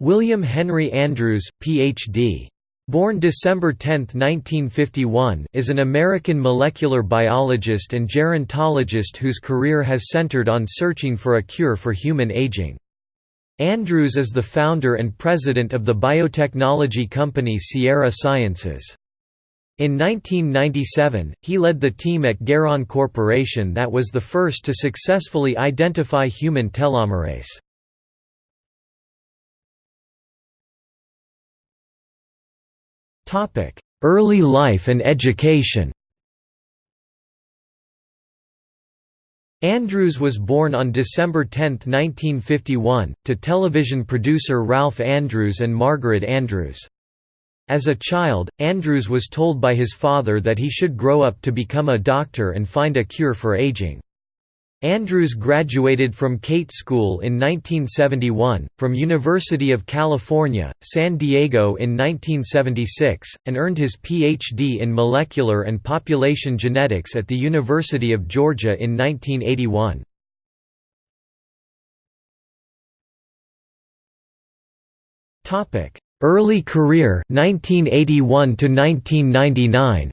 William Henry Andrews, Ph.D. Born December 10, 1951, is an American molecular biologist and gerontologist whose career has centered on searching for a cure for human aging. Andrews is the founder and president of the biotechnology company Sierra Sciences. In 1997, he led the team at Geron Corporation that was the first to successfully identify human telomerase. Early life and education Andrews was born on December 10, 1951, to television producer Ralph Andrews and Margaret Andrews. As a child, Andrews was told by his father that he should grow up to become a doctor and find a cure for aging. Andrews graduated from Cate School in 1971, from University of California, San Diego in 1976, and earned his Ph.D. in molecular and population genetics at the University of Georgia in 1981. Early career 1981 to 1999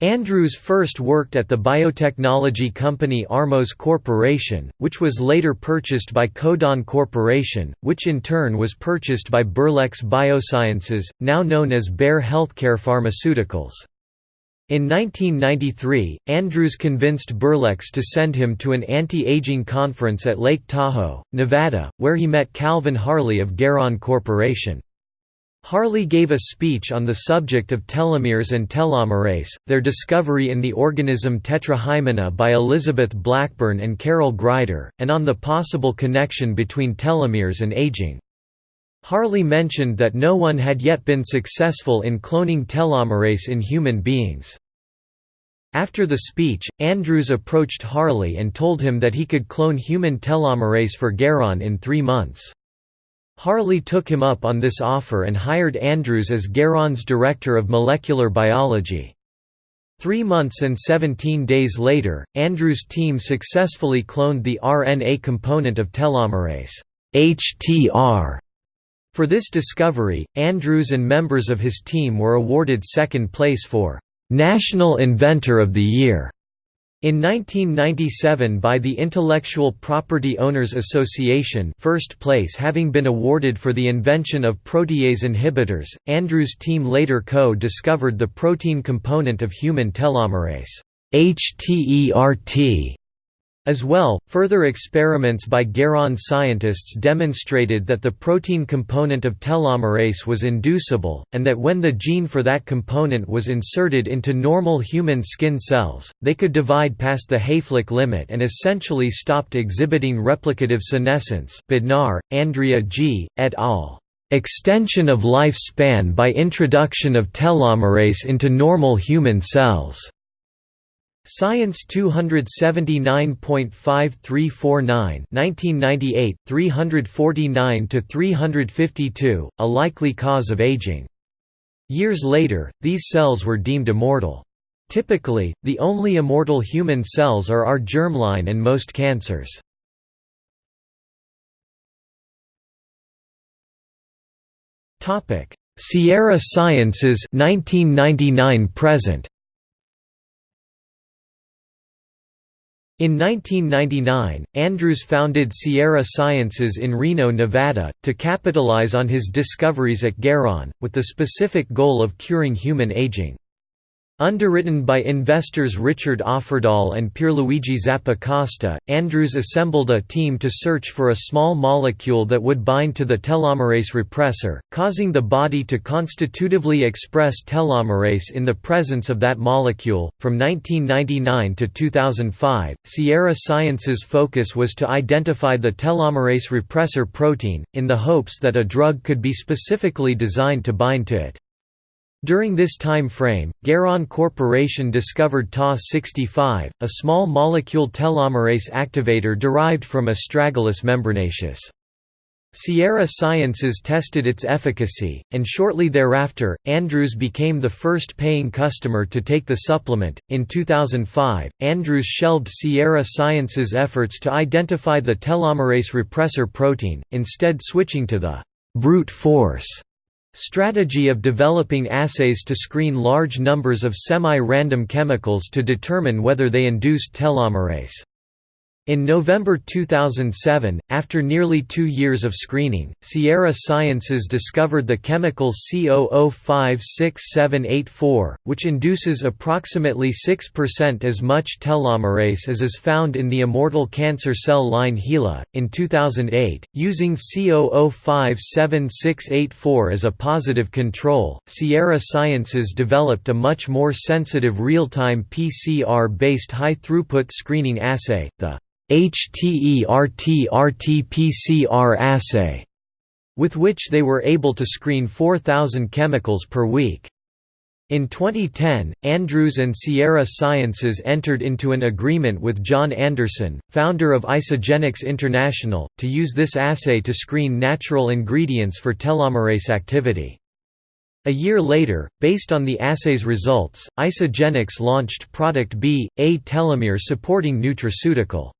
Andrews first worked at the biotechnology company Armos Corporation, which was later purchased by Codon Corporation, which in turn was purchased by Berlex Biosciences, now known as Bayer Healthcare Pharmaceuticals. In 1993, Andrews convinced Berlex to send him to an anti-aging conference at Lake Tahoe, Nevada, where he met Calvin Harley of Geron Corporation. Harley gave a speech on the subject of telomeres and telomerase, their discovery in the organism Tetrahymena by Elizabeth Blackburn and Carol Greider, and on the possible connection between telomeres and aging. Harley mentioned that no one had yet been successful in cloning telomerase in human beings. After the speech, Andrews approached Harley and told him that he could clone human telomerase for Geron in three months. Harley took him up on this offer and hired Andrews as Geron's director of molecular biology. Three months and 17 days later, Andrews' team successfully cloned the RNA component of telomerase HTR. For this discovery, Andrews and members of his team were awarded second place for National Inventor of the Year in 1997 by the Intellectual Property Owners Association first place having been awarded for the invention of protease inhibitors, Andrews' team later co-discovered the protein component of human telomerase HTERT, as well, further experiments by Geron scientists demonstrated that the protein component of telomerase was inducible, and that when the gene for that component was inserted into normal human skin cells, they could divide past the Hayflick limit and essentially stopped exhibiting replicative senescence Bodnar, Andrea G., et al. Extension of lifespan by introduction of telomerase into normal human cells. Science 279.5349 1998 349 to 352 a likely cause of aging. Years later these cells were deemed immortal. Typically the only immortal human cells are our germline and most cancers. Sierra Sciences 1999 present In 1999, Andrews founded Sierra Sciences in Reno, Nevada, to capitalize on his discoveries at Geron, with the specific goal of curing human aging. Underwritten by investors Richard Offerdahl and Pierluigi Zappacosta, Andrews assembled a team to search for a small molecule that would bind to the telomerase repressor, causing the body to constitutively express telomerase in the presence of that molecule. From 1999 to 2005, Sierra Sciences' focus was to identify the telomerase repressor protein, in the hopes that a drug could be specifically designed to bind to it. During this time frame, Geron Corporation discovered TOS65, a small molecule telomerase activator derived from Astragalus membranaceus. Sierra Sciences tested its efficacy, and shortly thereafter, Andrews became the first paying customer to take the supplement. In 2005, Andrews shelved Sierra Sciences' efforts to identify the telomerase repressor protein, instead switching to the brute force strategy of developing assays to screen large numbers of semi-random chemicals to determine whether they induced telomerase. In November 2007, after nearly two years of screening, Sierra Sciences discovered the chemical C00567884, which induces approximately 6% as much telomerase as is found in the immortal cancer cell line HeLa. In 2008, using C005684 as a positive control, Sierra Sciences developed a much more sensitive real-time PCR-based high-throughput screening assay, the HTE-RT-RT-PCR assay, with which they were able to screen 4,000 chemicals per week. In 2010, Andrews and Sierra Sciences entered into an agreement with John Anderson, founder of Isagenix International, to use this assay to screen natural ingredients for telomerase activity. A year later, based on the assay's results, Isagenix launched Product B, a telomere supporting nutraceutical.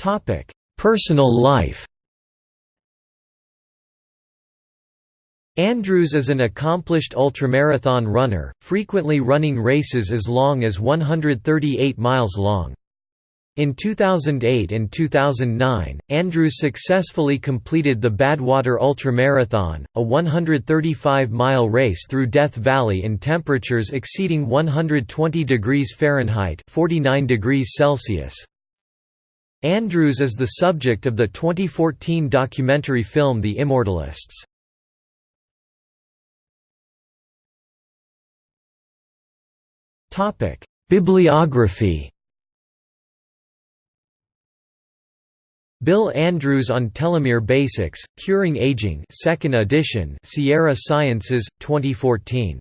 Topic: Personal life. Andrews is an accomplished ultramarathon runner, frequently running races as long as 138 miles long. In 2008 and 2009, Andrews successfully completed the Badwater Ultramarathon, a 135-mile race through Death Valley in temperatures exceeding 120 degrees Fahrenheit 49 degrees Celsius. Andrews is the subject of the 2014 documentary film The Immortalists. Bibliography Bill Andrews on Telomere Basics, Curing Aging 2nd edition Sierra Sciences, 2014.